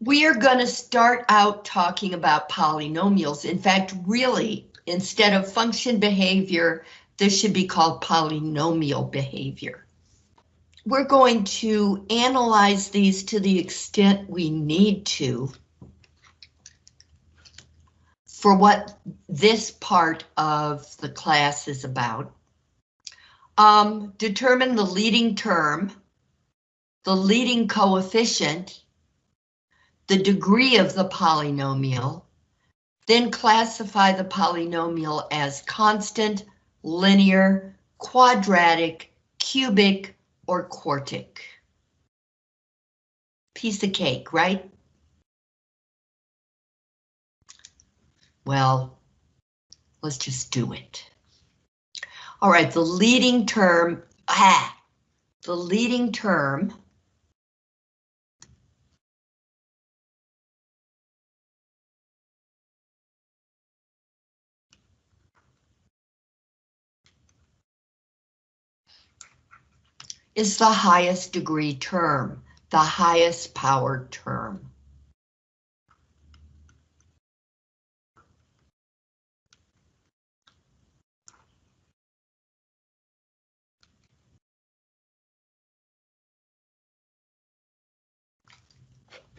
we are going to start out talking about polynomials. In fact, really, instead of function behavior, this should be called polynomial behavior. We're going to analyze these to the extent we need to for what this part of the class is about. Um, determine the leading term, the leading coefficient, the degree of the polynomial, then classify the polynomial as constant, linear, quadratic, cubic, or quartic. Piece of cake, right? Well, let's just do it. All right, the leading term, ah, the leading term is the highest degree term, the highest power term.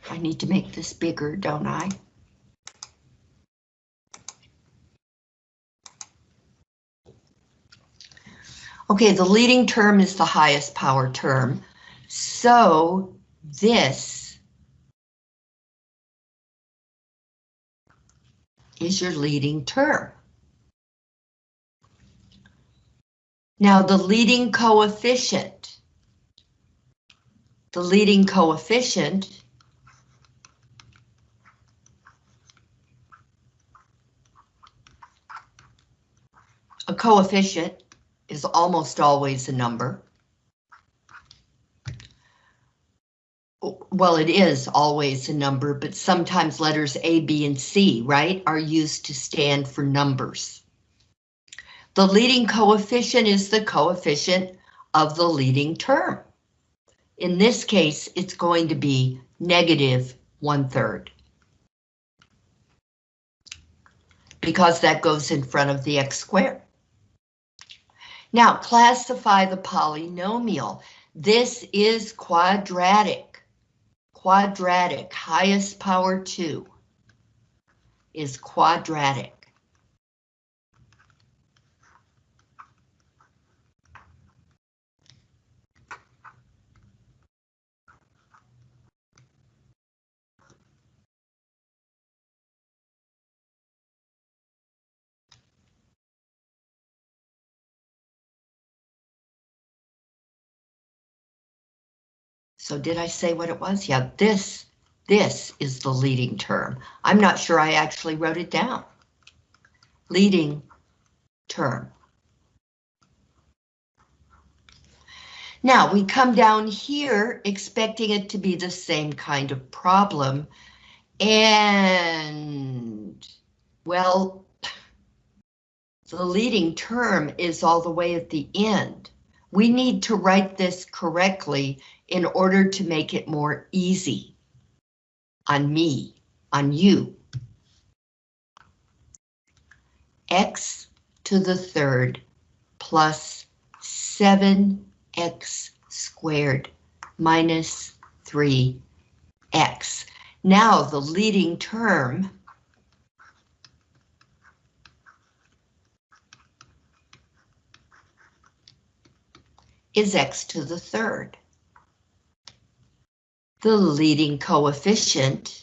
I need to make this bigger, don't I? Okay, the leading term is the highest power term. So this is your leading term. Now the leading coefficient, the leading coefficient a coefficient is almost always a number. Well, it is always a number, but sometimes letters A, B, and C, right, are used to stand for numbers. The leading coefficient is the coefficient of the leading term. In this case, it's going to be negative one third. Because that goes in front of the x squared. Now classify the polynomial. This is quadratic. Quadratic, highest power 2 is quadratic. So did I say what it was? Yeah, this, this is the leading term. I'm not sure I actually wrote it down. Leading term. Now we come down here expecting it to be the same kind of problem. And, well, the leading term is all the way at the end. We need to write this correctly in order to make it more easy on me, on you. x to the third plus 7x squared minus 3x. Now the leading term is x to the third the leading coefficient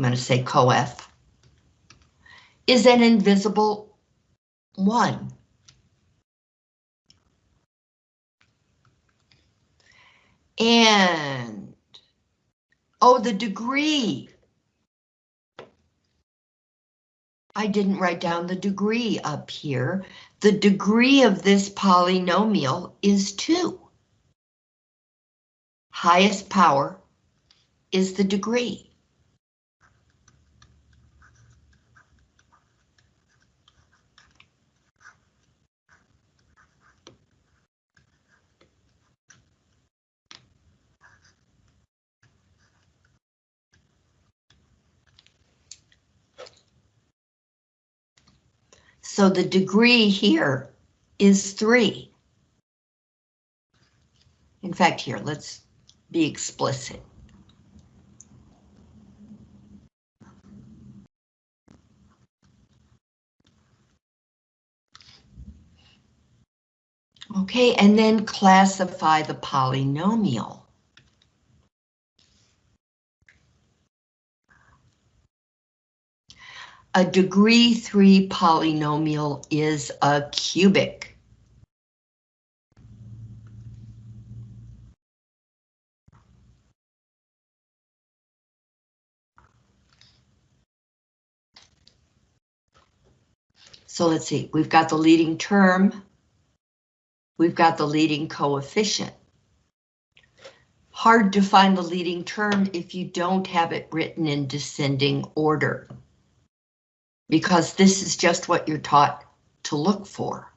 I'm going to say coef, is an invisible one. And, oh, the degree. I didn't write down the degree up here. The degree of this polynomial is 2. Highest power is the degree. So the degree here is 3. In fact, here, let's be explicit. Okay, and then classify the polynomial. A degree 3 polynomial is a cubic. So let's see, we've got the leading term, we've got the leading coefficient. Hard to find the leading term if you don't have it written in descending order. Because this is just what you're taught to look for.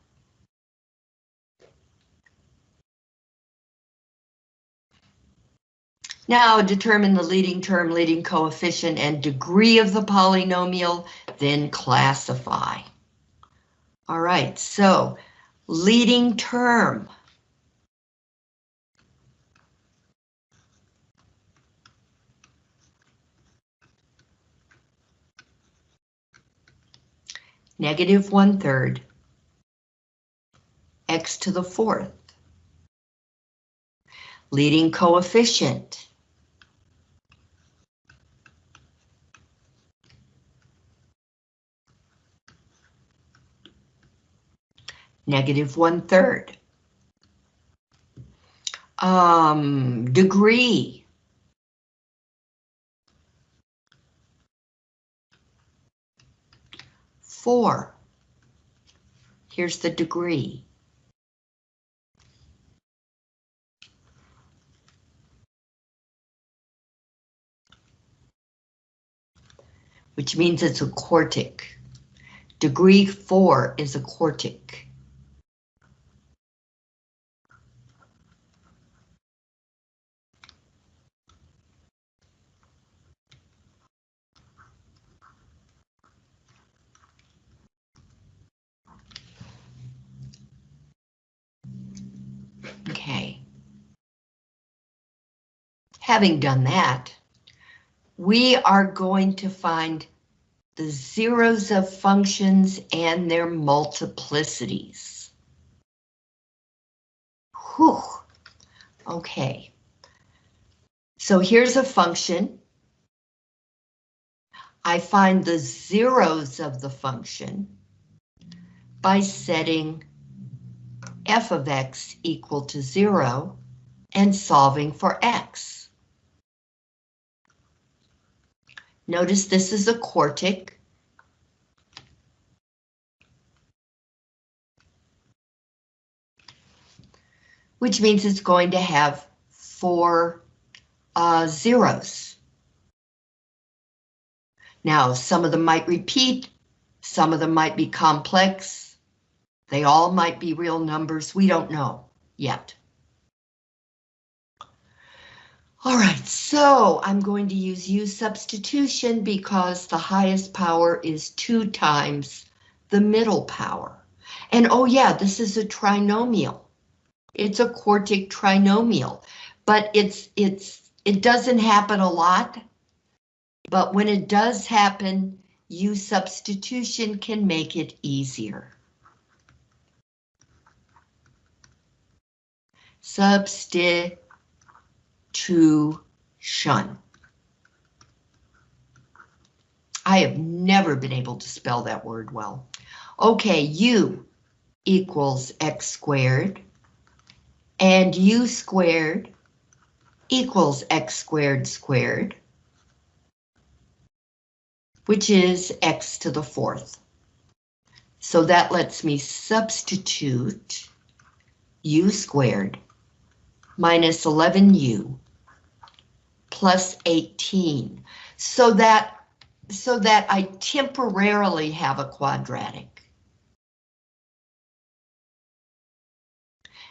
Now determine the leading term, leading coefficient, and degree of the polynomial, then classify. All right, so leading term. Negative one third. X to the fourth. Leading coefficient. negative one third. Um, degree. Four. Here's the degree. Which means it's a quartic. Degree four is a quartic. Okay. Having done that, we are going to find the zeros of functions and their multiplicities. Whew. Okay. So here's a function. I find the zeros of the function by setting f of x equal to zero and solving for x. Notice this is a quartic. Which means it's going to have four uh, zeros. Now, some of them might repeat, some of them might be complex, they all might be real numbers. We don't know yet. All right, so I'm going to use U substitution because the highest power is two times the middle power. And oh yeah, this is a trinomial. It's a quartic trinomial, but it's it's it doesn't happen a lot. But when it does happen, U substitution can make it easier. Substitution. I have never been able to spell that word well. Okay, u equals x squared, and u squared equals x squared squared, which is x to the fourth. So that lets me substitute u squared minus 11u plus 18 so that so that I temporarily have a quadratic.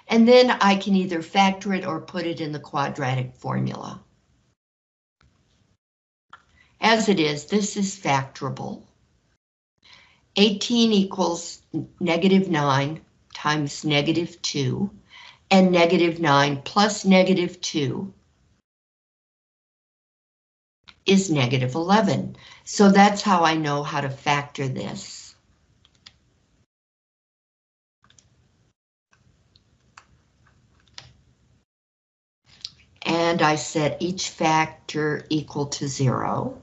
And then I can either factor it or put it in the quadratic formula. As it is, this is factorable. 18 equals negative 9 times negative 2, and negative 9 plus negative 2 is negative 11. So that's how I know how to factor this. And I set each factor equal to 0.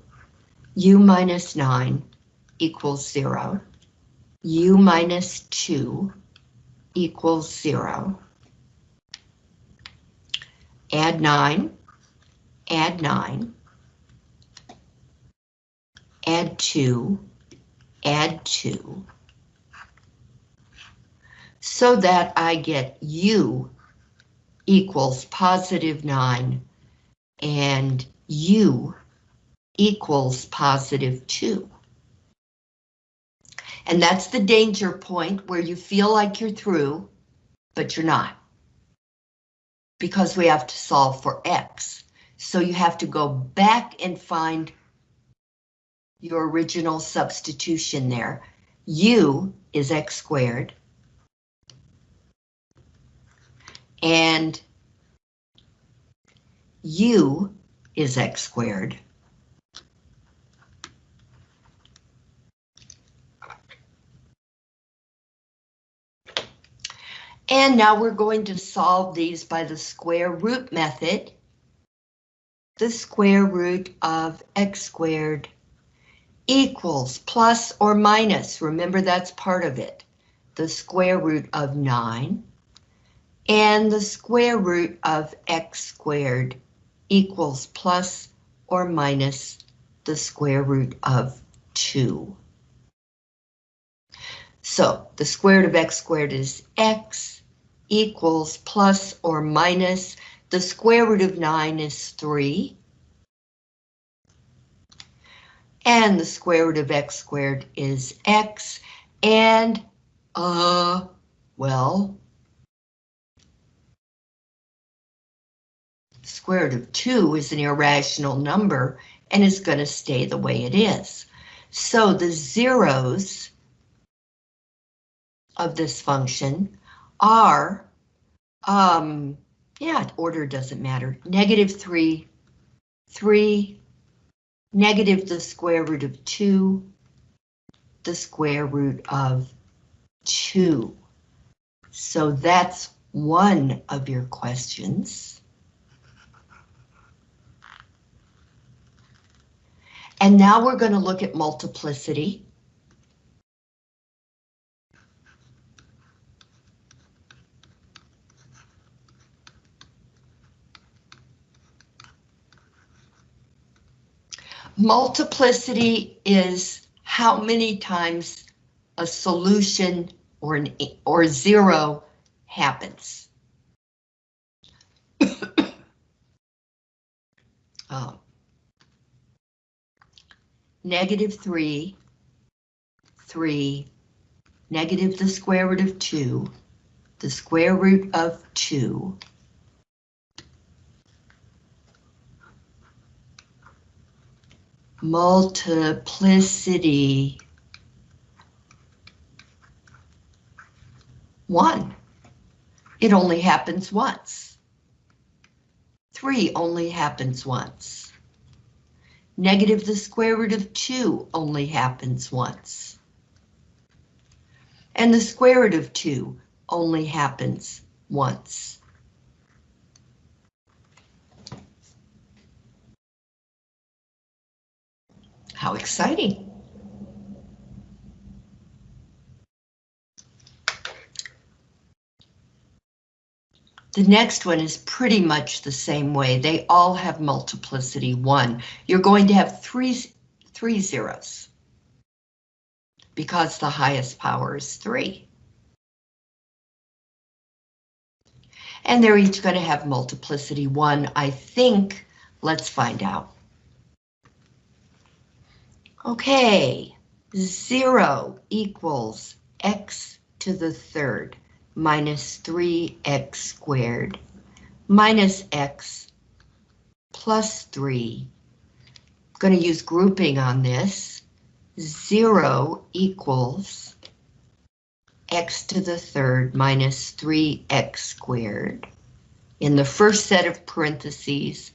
u minus 9 equals 0. u minus 2 equals 0. Add 9, add 9 add 2, add 2, so that I get u equals positive 9 and u equals positive 2. And that's the danger point where you feel like you're through, but you're not. Because we have to solve for x. So you have to go back and find your original substitution there. U is x squared. And U is x squared. And now we're going to solve these by the square root method. The square root of x squared equals plus or minus, remember that's part of it, the square root of 9, and the square root of x squared equals plus or minus the square root of 2. So the square root of x squared is x equals plus or minus the square root of 9 is 3 and the square root of x squared is x, and, uh, well, square root of 2 is an irrational number and is going to stay the way it is. So the zeros of this function are, um, yeah, order doesn't matter, negative 3, 3, negative the square root of 2, the square root of 2. So that's one of your questions. And now we're going to look at multiplicity. Multiplicity is how many times a solution or an or zero happens. oh. Negative 3, 3, negative the square root of 2, the square root of 2, multiplicity. One. It only happens once. Three only happens once. Negative the square root of two only happens once. And the square root of two only happens once. How exciting. The next one is pretty much the same way. They all have multiplicity one. You're going to have three, three zeros because the highest power is three. And they're each going to have multiplicity one, I think. Let's find out. Okay, 0 equals x to the third minus 3x squared minus x plus 3. I'm going to use grouping on this. zero equals x to the third minus 3x squared in the first set of parentheses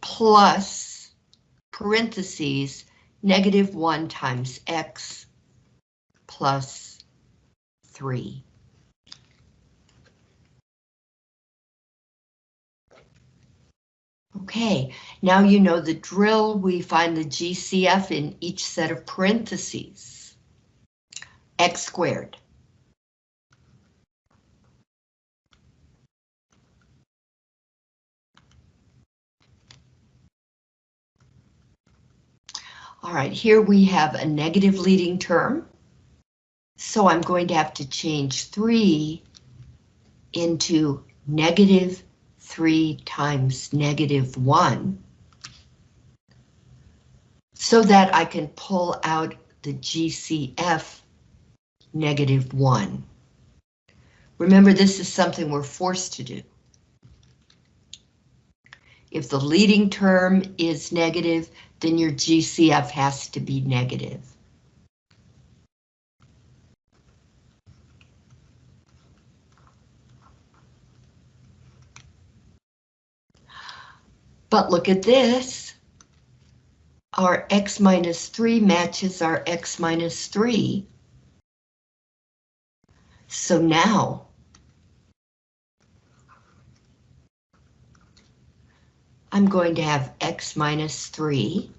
plus parentheses negative 1 times x plus 3. Okay, now you know the drill. We find the GCF in each set of parentheses. x squared. All right, here we have a negative leading term. So I'm going to have to change 3 into negative 3 times negative 1 so that I can pull out the GCF negative 1. Remember, this is something we're forced to do. If the leading term is negative, then your GCF has to be negative. But look at this. Our x minus 3 matches our x minus 3. So now, I'm going to have x minus 3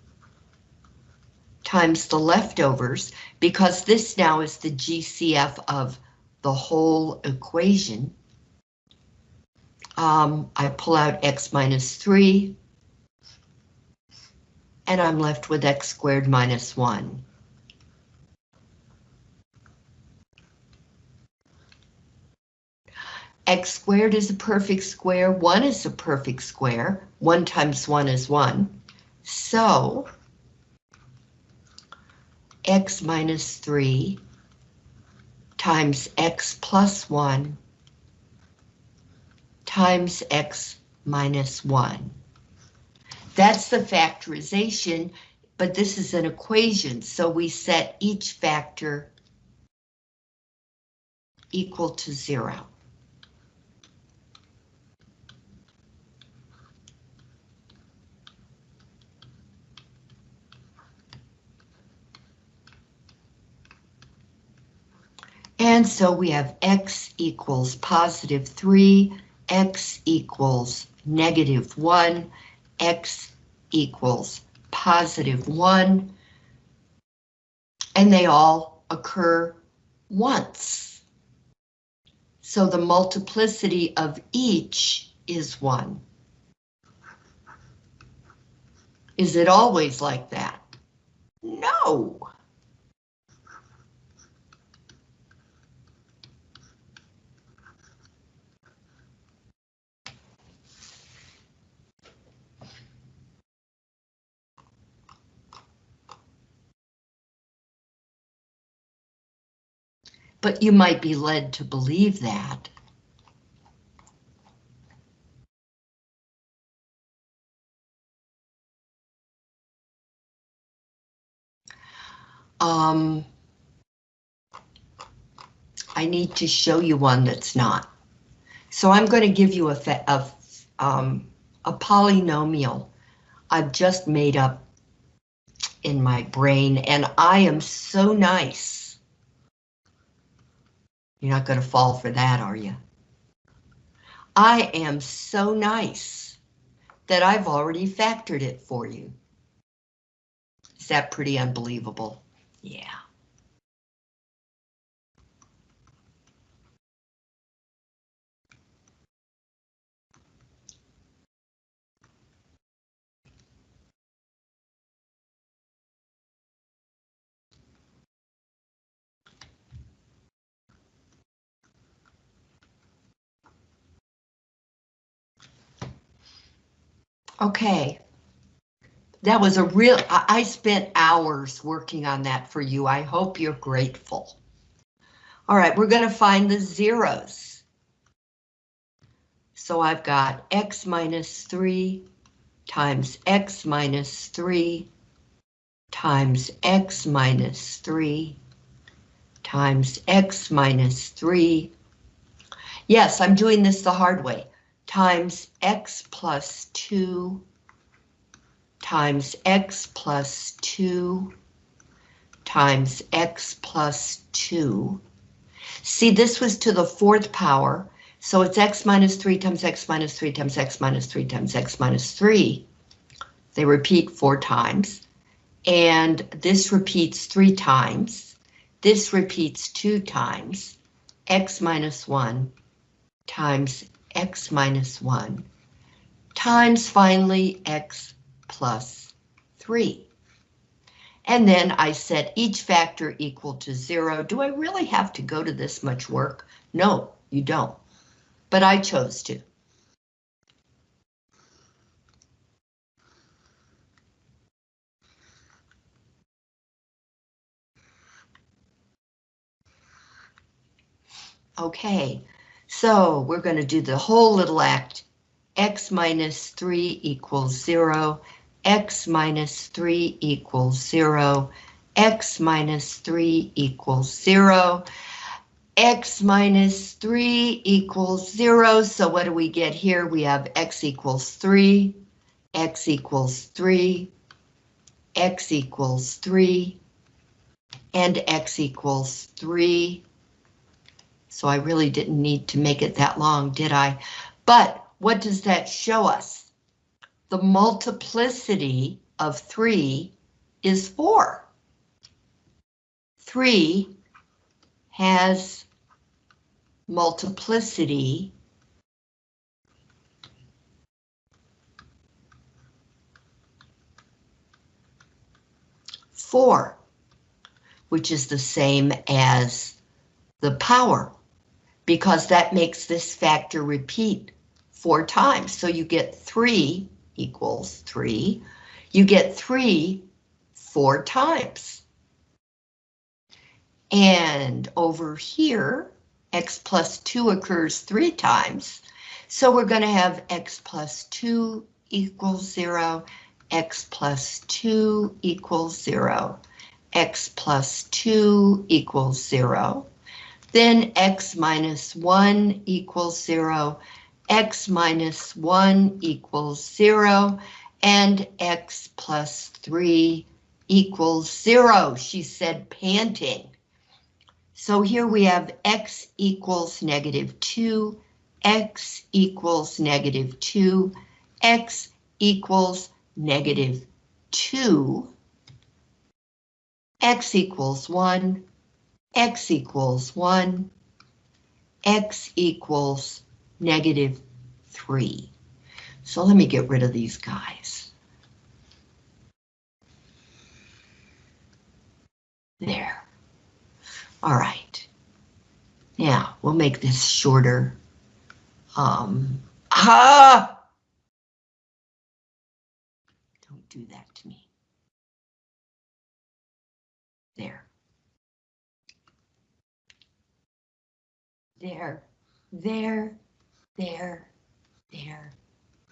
times the leftovers, because this now is the GCF of the whole equation. Um, I pull out x minus 3, and I'm left with x squared minus 1. X squared is a perfect square, 1 is a perfect square, 1 times 1 is 1. So, x minus 3 times x plus 1 times x minus 1. That's the factorization, but this is an equation, so we set each factor equal to zero. And so we have x equals positive 3, x equals negative 1, x equals positive 1, and they all occur once. So the multiplicity of each is 1. Is it always like that? No. But you might be led to believe that. Um, I need to show you one that's not. So I'm going to give you a, a, um, a polynomial I've just made up in my brain, and I am so nice you're not going to fall for that, are you? I am so nice that I've already factored it for you. Is that pretty unbelievable? Yeah. Okay. That was a real, I spent hours working on that for you. I hope you're grateful. All right, we're going to find the zeros. So I've got x minus 3 times x minus 3 times x minus 3 times x minus 3. Yes, I'm doing this the hard way. Times x plus 2 times x plus 2 times x plus 2. See, this was to the fourth power, so it's x minus 3 times x minus 3 times x minus 3 times x minus 3. They repeat four times, and this repeats three times. This repeats two times, x minus 1 times x minus 1 times finally x plus 3. And then I set each factor equal to 0. Do I really have to go to this much work? No, you don't. But I chose to. Okay, so we're going to do the whole little act. x minus 3 equals 0, x minus 3 equals 0, x minus 3 equals 0, x minus 3 equals 0. So what do we get here? We have x equals 3, x equals 3, x equals 3, and x equals 3 so I really didn't need to make it that long, did I? But what does that show us? The multiplicity of 3 is 4. 3 has multiplicity four, which is the same as the power because that makes this factor repeat four times. So you get 3 equals 3. You get 3 four times. And over here, x plus 2 occurs three times. So we're going to have x plus 2 equals 0, x plus 2 equals 0, x plus 2 equals 0, then x minus 1 equals 0, x minus 1 equals 0, and x plus 3 equals 0, she said, panting. So here we have x equals negative 2, x equals negative 2, x equals negative 2, x equals 1, x equals 1, x equals negative 3. So let me get rid of these guys. There. All right. Now, we'll make this shorter. Um, ah! Don't do that to me. There. There, there, there, there,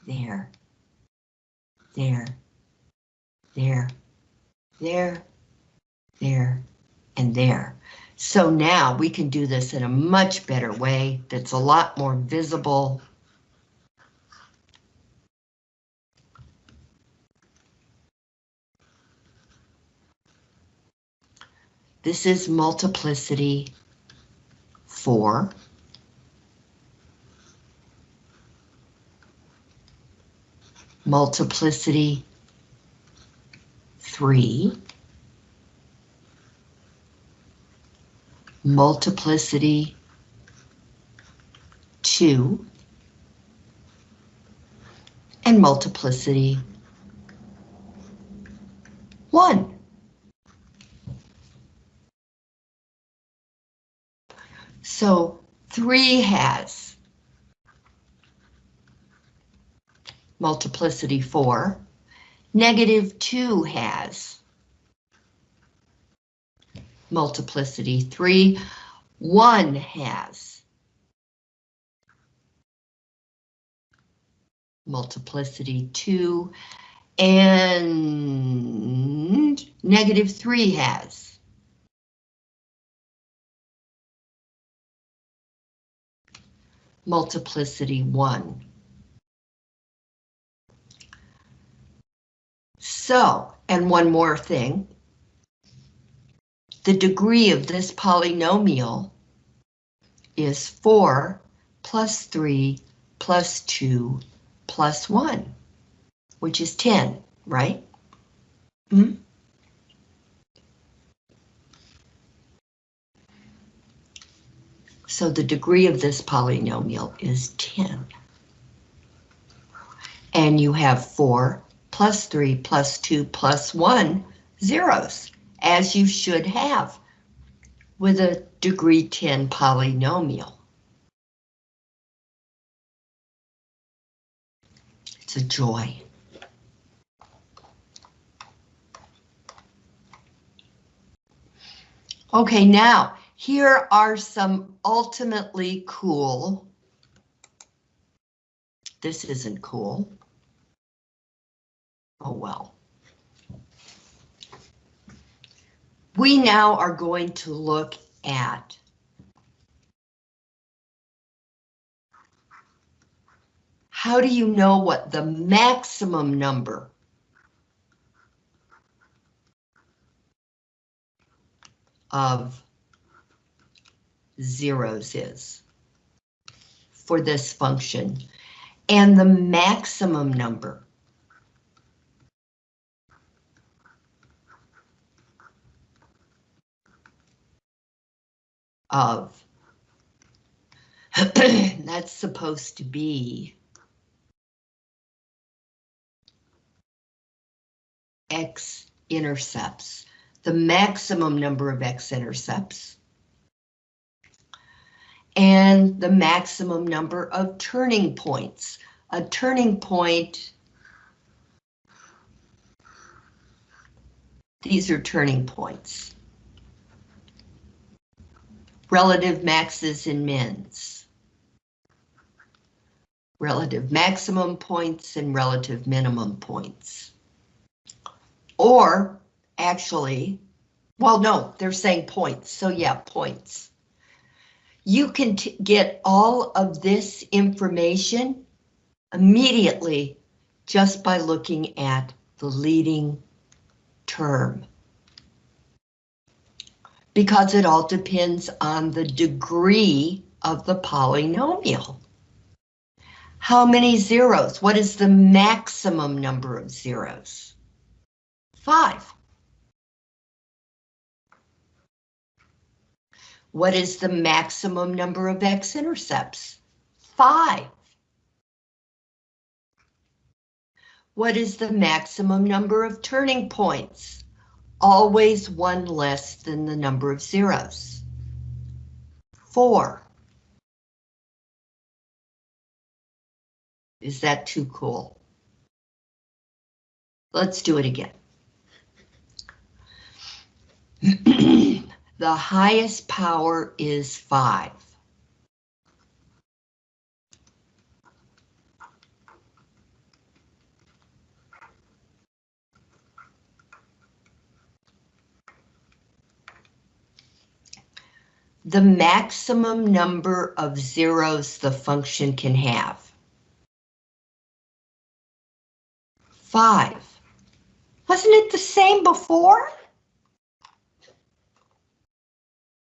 there, there, there, there, there, and there. So now we can do this in a much better way that's a lot more visible. This is multiplicity four. Multiplicity three. Multiplicity two. And multiplicity one. So three has multiplicity four. Negative two has multiplicity three. One has multiplicity two and negative three has Multiplicity 1. So, and one more thing. The degree of this polynomial is 4 plus 3 plus 2 plus 1, which is 10, right? Hmm? So the degree of this polynomial is 10. And you have 4 plus 3 plus 2 plus 1 zeros, as you should have with a degree 10 polynomial. It's a joy. Okay, now, here are some ultimately cool. This isn't cool. Oh well. We now are going to look at how do you know what the maximum number of zeros is for this function and the maximum number of. That's supposed to be x-intercepts, the maximum number of x-intercepts, and the maximum number of turning points. A turning point, these are turning points relative maxes and mins. Relative maximum points and relative minimum points. Or actually, well, no, they're saying points. So yeah, points. You can get all of this information immediately just by looking at the leading term because it all depends on the degree of the polynomial. How many zeros? What is the maximum number of zeros? Five. What is the maximum number of x-intercepts? Five. What is the maximum number of turning points? always one less than the number of zeros. Four. Is that too cool? Let's do it again. the highest power is five. the maximum number of zeros the function can have. Five. Wasn't it the same before?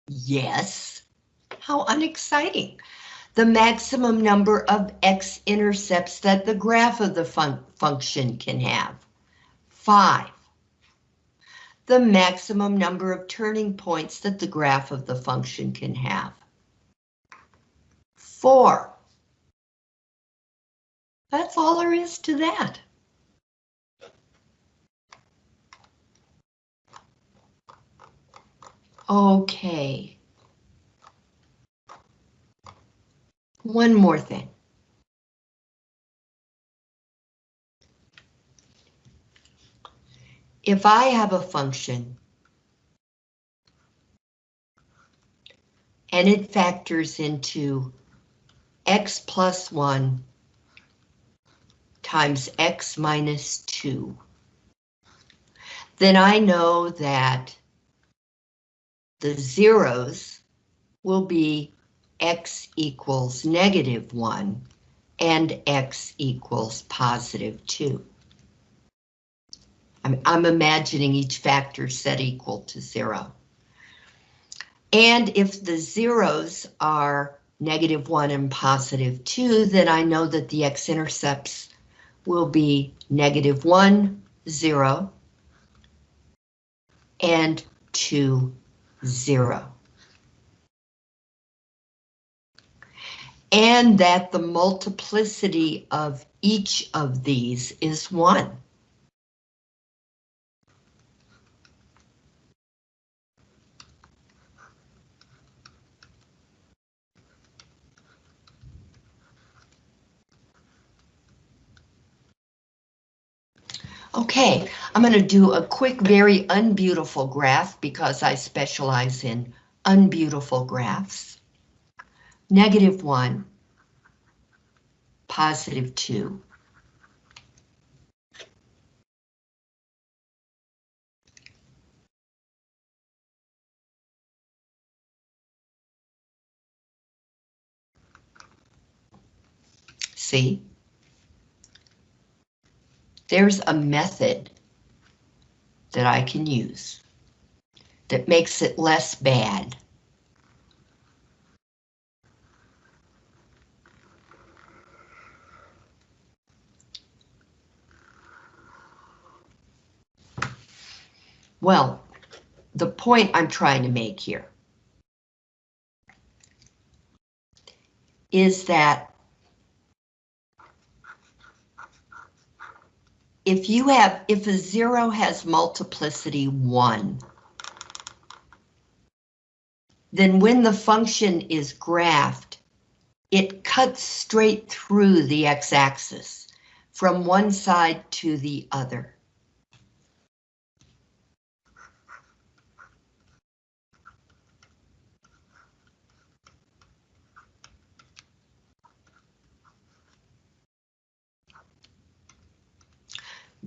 Yes. How unexciting. The maximum number of x-intercepts that the graph of the fun function can have. Five the maximum number of turning points that the graph of the function can have. Four. That's all there is to that. Okay. One more thing. if I have a function and it factors into x plus 1 times x minus 2, then I know that the zeros will be x equals negative 1 and x equals positive 2. I'm, I'm imagining each factor set equal to 0. And if the zeros are negative 1 and positive 2, then I know that the x-intercepts will be negative 1, 0, and 2, 0. And that the multiplicity of each of these is 1. Okay, I'm going to do a quick, very unbeautiful graph because I specialize in unbeautiful graphs. Negative 1, positive 2. See? There's a method that I can use that makes it less bad. Well, the point I'm trying to make here is that if you have, if a zero has multiplicity one, then when the function is graphed, it cuts straight through the x-axis from one side to the other.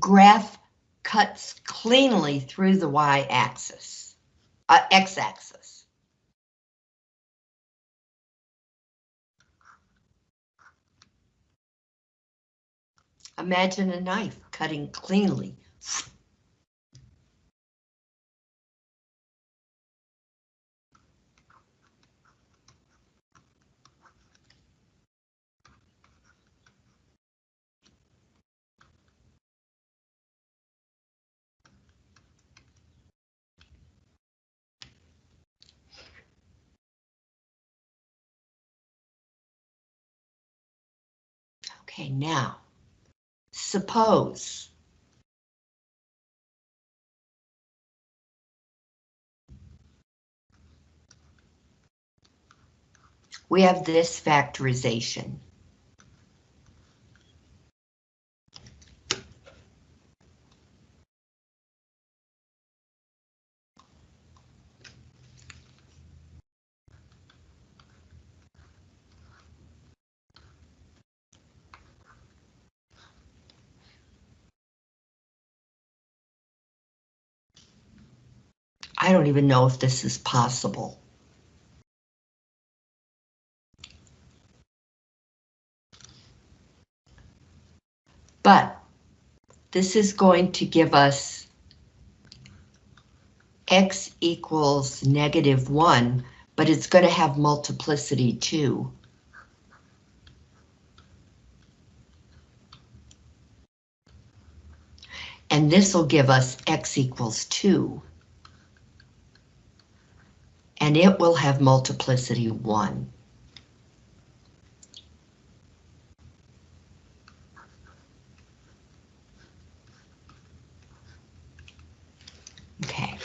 Graph cuts cleanly through the y-axis, uh, x-axis. Imagine a knife cutting cleanly Okay, now, suppose we have this factorization. I don't even know if this is possible. But this is going to give us x equals negative 1, but it's going to have multiplicity 2. And this will give us x equals 2 and it will have multiplicity 1. Okay.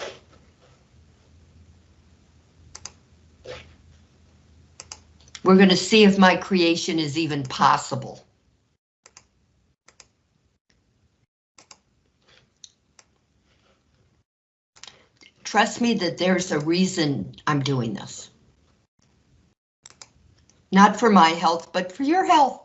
We're going to see if my creation is even possible. Trust me that there's a reason I'm doing this. Not for my health, but for your health.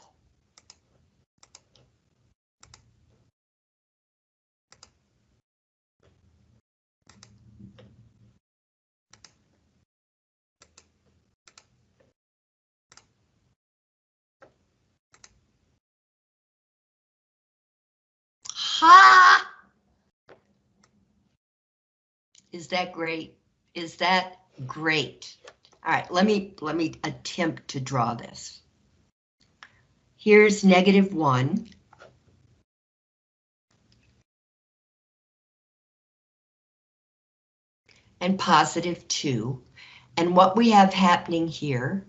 Is that great? Is that great? All right, let me let me attempt to draw this. Here's negative one. And positive two. And what we have happening here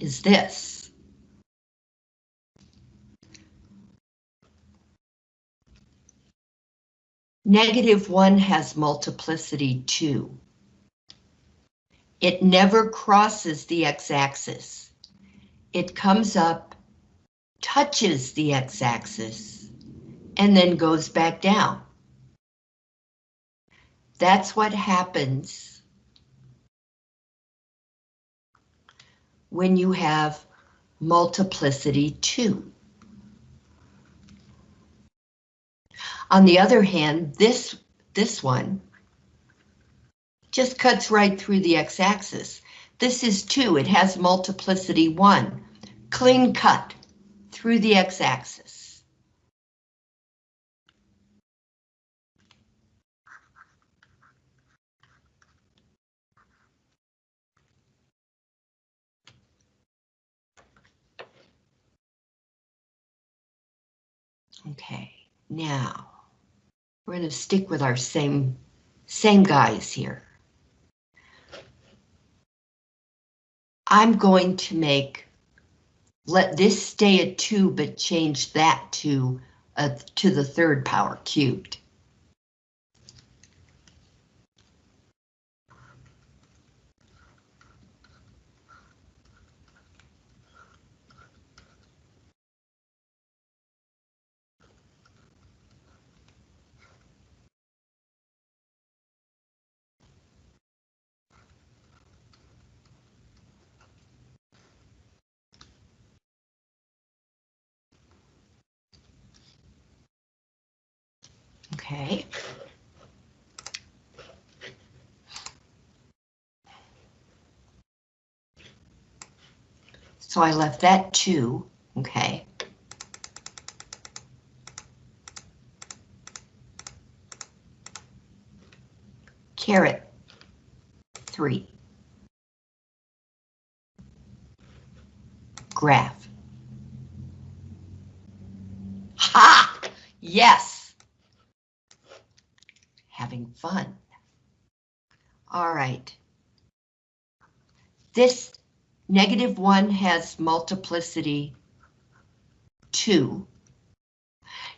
is this. Negative 1 has multiplicity 2. It never crosses the x-axis. It comes up, touches the x-axis, and then goes back down. That's what happens when you have multiplicity 2. On the other hand, this, this one just cuts right through the x-axis. This is 2, it has multiplicity 1. Clean cut through the x-axis. Okay, now we're going to stick with our same same guys here. I'm going to make let this stay at 2 but change that to uh, to the third power cubed. Okay. So I left that two, okay. Caret, three. Graph. Ha! Yes! Having fun. All right. This negative one has multiplicity two.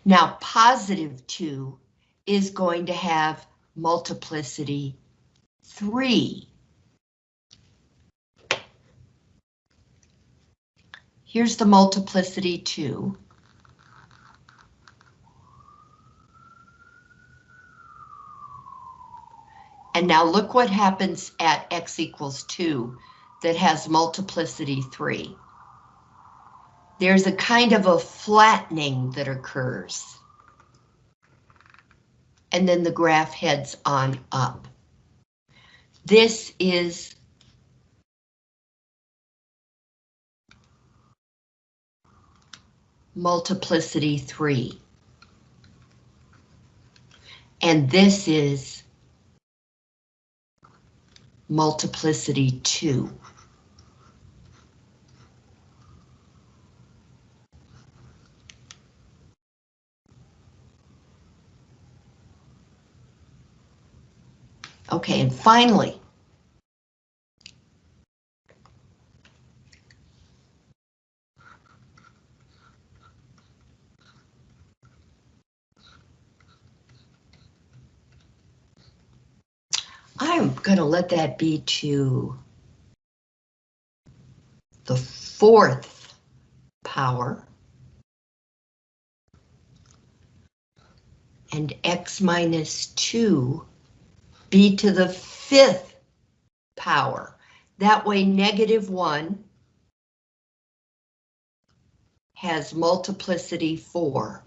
Now positive two is going to have multiplicity three. Here's the multiplicity two. And now look what happens at x equals 2 that has multiplicity 3. There's a kind of a flattening that occurs. And then the graph heads on up. This is multiplicity 3. And this is multiplicity 2. Okay, and finally, I'm going to let that be to the fourth power. And x minus 2 b to the fifth power. That way negative 1 has multiplicity 4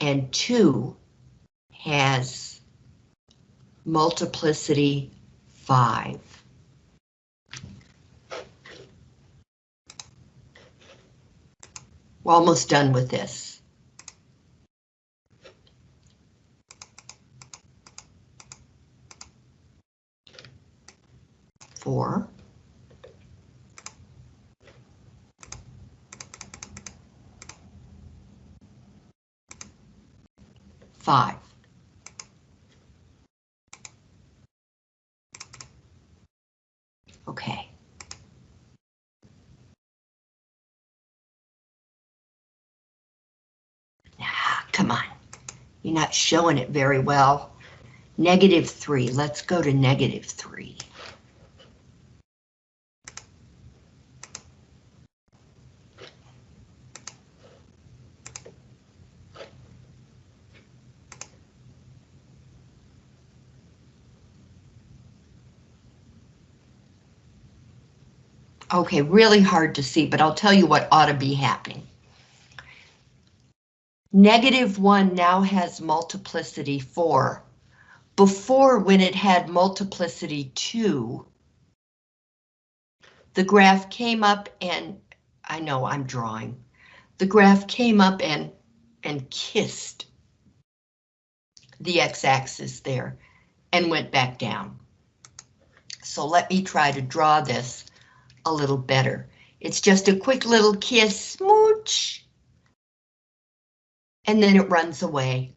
and 2 has multiplicity 5. We're almost done with this. Four. Five. Okay. Ah, come on. You're not showing it very well. Negative three, let's go to negative three. Okay, really hard to see, but I'll tell you what ought to be happening. Negative 1 now has multiplicity 4. Before, when it had multiplicity 2, the graph came up and, I know I'm drawing, the graph came up and, and kissed the x-axis there and went back down. So let me try to draw this a little better. It's just a quick little kiss, smooch, and then it runs away.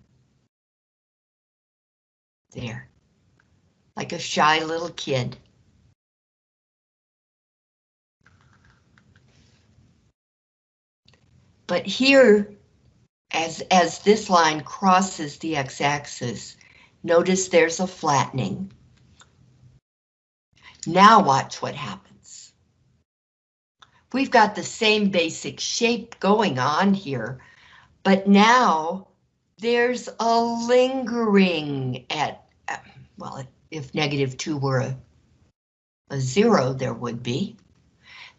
There, like a shy little kid. But here, as, as this line crosses the x-axis, notice there's a flattening. Now watch what happens. We've got the same basic shape going on here, but now there's a lingering at, well, if negative two were a, a zero, there would be.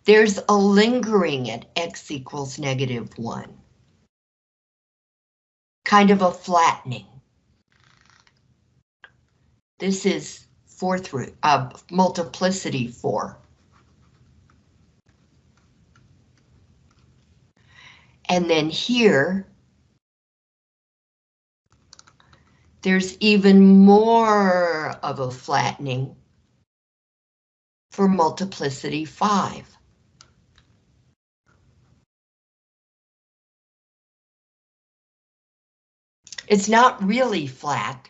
There's a lingering at x equals negative one. Kind of a flattening. This is fourth root, uh, multiplicity four. And then here, there's even more of a flattening for multiplicity 5. It's not really flat,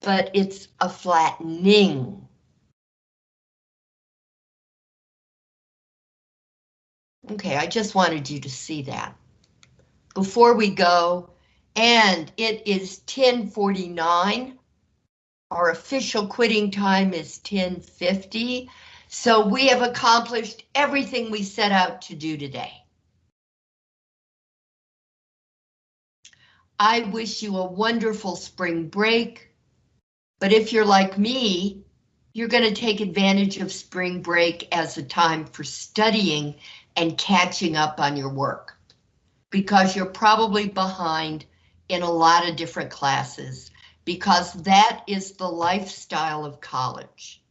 but it's a flattening. Okay, I just wanted you to see that before we go, and it is 1049. Our official quitting time is 1050. So we have accomplished everything we set out to do today. I wish you a wonderful spring break. But if you're like me, you're going to take advantage of spring break as a time for studying and catching up on your work because you're probably behind in a lot of different classes because that is the lifestyle of college.